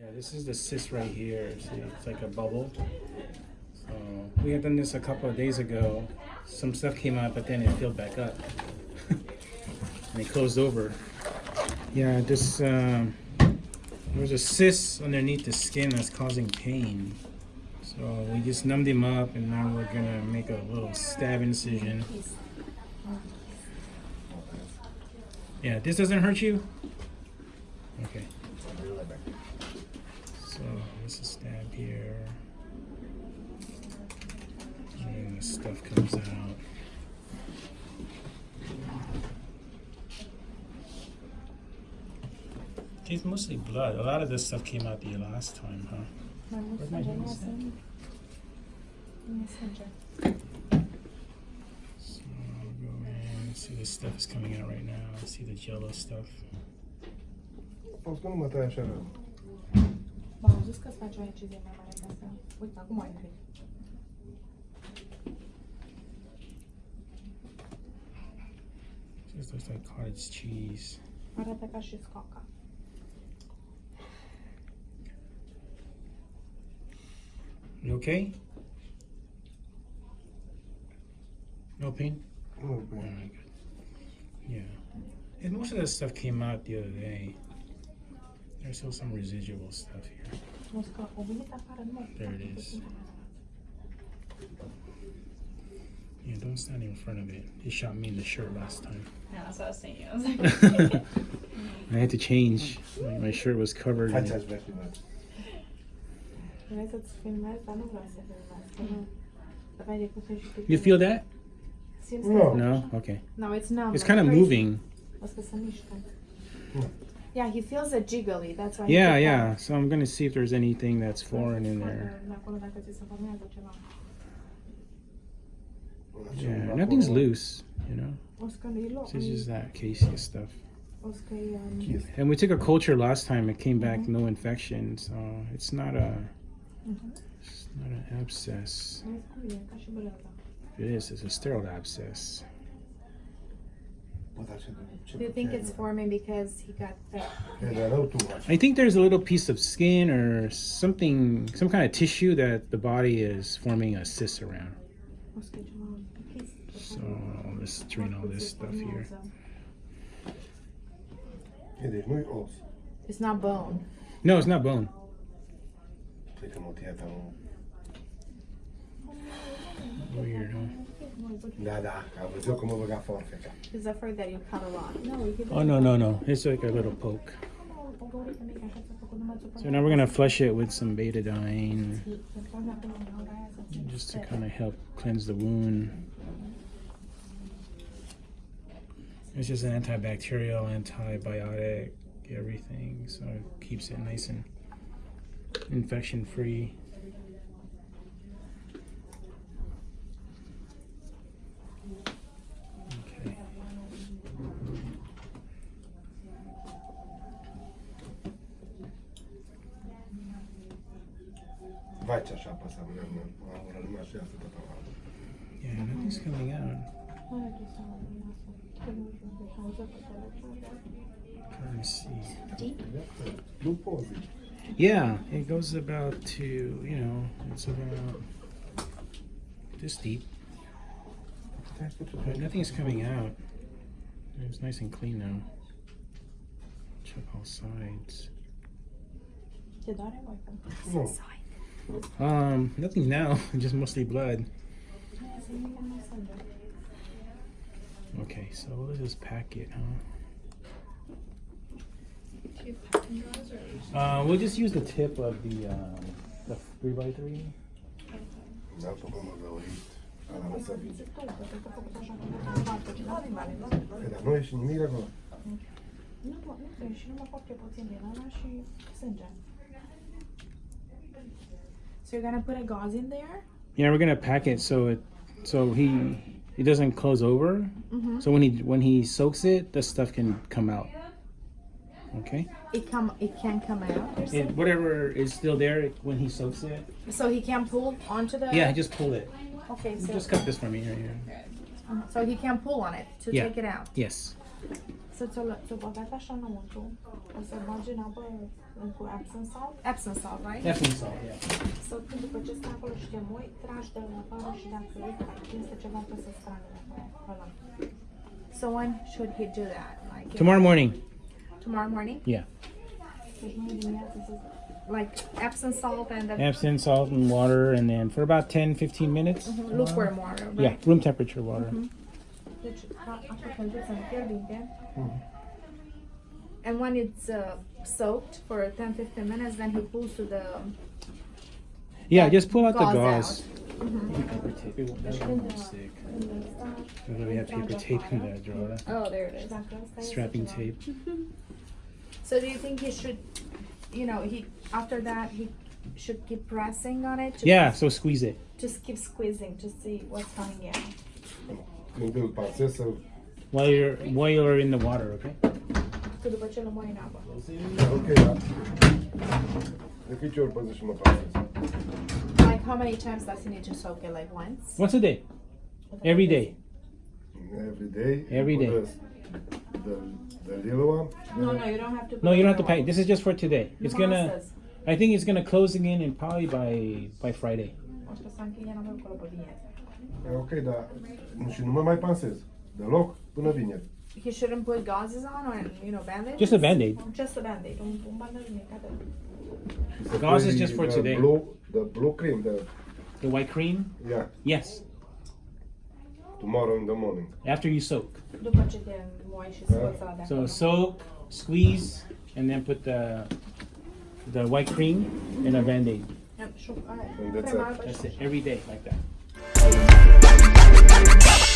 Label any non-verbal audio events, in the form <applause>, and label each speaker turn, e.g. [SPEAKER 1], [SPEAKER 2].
[SPEAKER 1] Yeah, this is the cyst right here. See, it's like a bubble. So we had done this a couple of days ago. Some stuff came out, but then it filled back up. <laughs> and it closed over. Yeah, this um, there's a cyst underneath the skin that's causing pain. So we just numbed him up, and now we're gonna make a little stab incision. Yeah, this doesn't hurt you. Okay. So this is stab here. And the stuff comes out. It's mostly blood. A lot of this stuff came out the last time, huh? Where'd my hand send? So I'll go in. See this stuff is coming out right now. See the jello stuff.
[SPEAKER 2] Fost că nu mă tai așa rău.
[SPEAKER 3] V-am zis că îți faci o incizie mai mare ca asta. Uite, acum ai nimic.
[SPEAKER 1] Just looks like cottage cheese.
[SPEAKER 3] Arată ca și scoaca.
[SPEAKER 1] You okay? No pain?
[SPEAKER 2] Nu, bine.
[SPEAKER 1] Alright, oh good. Yeah. And most of that stuff came out the other day. There's still some residual stuff here.
[SPEAKER 3] Nu scoacă, o venit afară, nu mă.
[SPEAKER 1] There it is. Yeah, don't stand in front of it. He shot me in the shirt last time.
[SPEAKER 4] Yeah, that's what I was saying. I was like, <laughs>
[SPEAKER 1] I had to change. My, my shirt was covered. In-
[SPEAKER 2] aș vrea filmat.
[SPEAKER 3] Vrei să-ți filmezi, dar nu vreau să filmezi. că nu. Aveai de cum să justifici.
[SPEAKER 1] You feel that?
[SPEAKER 2] No.
[SPEAKER 1] No? Okay.
[SPEAKER 3] No, it's numb.
[SPEAKER 1] It's kind of
[SPEAKER 3] crazy.
[SPEAKER 1] moving.
[SPEAKER 3] O să se mișcă.
[SPEAKER 2] No.
[SPEAKER 3] Yeah, he feels it jiggly. That's why.
[SPEAKER 1] Yeah, yeah. So I'm going to see if there's anything that's foreign in there.
[SPEAKER 3] De acolo dacă ți se formează ceva.
[SPEAKER 1] Yeah, nothing's loose, you know?
[SPEAKER 3] O să că loc.
[SPEAKER 1] It's just that casey stuff.
[SPEAKER 3] O să că um.
[SPEAKER 1] And we took a culture last time. It came back no infection, so it's not a
[SPEAKER 3] mhm.
[SPEAKER 1] it's not an abscess.
[SPEAKER 3] Vezi cum ca și băleata.
[SPEAKER 1] It is. It's a sterile abscess.
[SPEAKER 2] Bă, dar ce- ce
[SPEAKER 3] Do you think it's forming because he got that?
[SPEAKER 2] De rău tu faci.
[SPEAKER 1] I think there's a little piece of skin or something, some kind of tissue that the body is forming a cyst around.
[SPEAKER 3] O să că ceva.
[SPEAKER 1] So let's drain all this stuff here.
[SPEAKER 2] Deci nu-i.
[SPEAKER 3] It's not bone.
[SPEAKER 1] No, it's not bone.
[SPEAKER 2] Cred că motia ta nu...
[SPEAKER 1] Weird, huh?
[SPEAKER 2] Da, da, că am văzut cum mă băga forfeca.
[SPEAKER 3] He's afraid that you cut a lot. No, he
[SPEAKER 1] Oh no, no, no! It's like a little poke. So now we're gonna flush it with some betadine, just to kind of help cleanse the wound. It's just an antibacterial, antibiotic, everything, so it keeps it nice and infection free. Okay.
[SPEAKER 2] Vai ce așa apăsa mâna mea. Am urât numai așa să tot am
[SPEAKER 1] Yeah, nothing's coming out. Let me see.
[SPEAKER 2] Nu poți.
[SPEAKER 1] Yeah, it goes about to, you know, it's about this deep. But nothing's coming out. It's nice and clean now. Check all sides.
[SPEAKER 3] Te doare voi?
[SPEAKER 2] Nu.
[SPEAKER 1] Um, nothing now, just mostly blood. Okay, so let's just pack it, huh? Uh, we'll just use the tip of the um, the three by three.
[SPEAKER 2] Da, pe cum mă găurit. Ala mă să vin. Că dar nu e nimic acolo.
[SPEAKER 3] Nu, nu, nu, numai foarte puțin din ăla și sânge. So you're gonna put a gauze in there?
[SPEAKER 1] Yeah, we're gonna pack it so it so he it doesn't close over.
[SPEAKER 3] Mm-hmm.
[SPEAKER 1] So when he when he soaks it, the stuff can come out. Okay.
[SPEAKER 3] It come, it can come out.
[SPEAKER 1] It, whatever is still there when he soaks it.
[SPEAKER 3] So he can pull onto the.
[SPEAKER 1] Yeah, just pull it.
[SPEAKER 3] Okay, so
[SPEAKER 1] Just cut this for me here. here.
[SPEAKER 3] so he can pull on it to
[SPEAKER 1] Yeah.
[SPEAKER 3] take it out.
[SPEAKER 1] Yes.
[SPEAKER 3] Să ți-o, lă- ți-o băgat așa înăuntru, o să bagi în apă în- cu Epsom salt, Epsom salt, right?
[SPEAKER 1] Epsom salt, yeah.
[SPEAKER 3] Să când după ce stai acolo și te moi, tragi de la afară și dacă este ceva trebuie să strane de acolo. Ăla. So when should he do that? Like
[SPEAKER 1] Tomorrow morning.
[SPEAKER 3] tomorrow morning?
[SPEAKER 1] Yeah.
[SPEAKER 3] Deci nu dimineața să like Epsom salt and the
[SPEAKER 1] Epsom salt and water, and then for about 10 15 minutes. Mm-hmm.
[SPEAKER 3] lukewarm water, right?
[SPEAKER 1] Yeah, room temperature water.
[SPEAKER 3] Deci a- așa călduță în fierbinte. And when it's uh, soaked for 10-15 minutes, then he pulls to the um,
[SPEAKER 1] Yeah, just pull out the
[SPEAKER 3] Gauze
[SPEAKER 1] gauze.
[SPEAKER 3] out. Mm-hmm.
[SPEAKER 1] Paper tape. It won't, that won't stick. We have paper tape in that drawer.
[SPEAKER 4] Oh, there it
[SPEAKER 3] Și
[SPEAKER 4] is.
[SPEAKER 3] dacă ăsta este
[SPEAKER 1] Strapping tape.
[SPEAKER 3] So do you think he should, you know, he after that he should keep pressing on it? To,
[SPEAKER 1] Yeah, so squeeze it.
[SPEAKER 3] Just keep squeezing to see what's coming in.
[SPEAKER 2] Când îl pasez să...
[SPEAKER 1] While you're while you're in the water, okay?
[SPEAKER 3] Că după ce îl moi în apă.
[SPEAKER 2] Ok, da. De câte ori păzesc și mă pasez?
[SPEAKER 3] Like how many times does he need to soak it? Like once?
[SPEAKER 1] Once a day. Every day.
[SPEAKER 2] Every day?
[SPEAKER 1] Every day.
[SPEAKER 2] The, the, the little one?
[SPEAKER 3] No, no, you don't have to.
[SPEAKER 1] No, you don't have to pack. This is just for today. It's gonna. I think it's gonna close again in probably by by Friday.
[SPEAKER 3] O să să încheie înapoi acolo pe vineri.
[SPEAKER 2] E Ok, dar și nu mă mai pansez. Deloc până vineri.
[SPEAKER 3] He shouldn't put gauzes on or you know bandage.
[SPEAKER 1] Just a band-aid.
[SPEAKER 3] Just a band-aid. Un, un bandaj mic atât.
[SPEAKER 2] Și să
[SPEAKER 1] Gauze is just for
[SPEAKER 2] the
[SPEAKER 1] today.
[SPEAKER 2] Blue, the blue cream, the,
[SPEAKER 1] The white cream.
[SPEAKER 2] yeah,
[SPEAKER 1] Yes.
[SPEAKER 2] tomorrow in the morning.
[SPEAKER 1] After you soak.
[SPEAKER 3] După ce te moi și scoți ăla
[SPEAKER 1] So soak, squeeze, and then put the the white cream in a band-aid.
[SPEAKER 3] And- și- alright.
[SPEAKER 2] And that's it.
[SPEAKER 1] That's it. Every day like that. Yeah.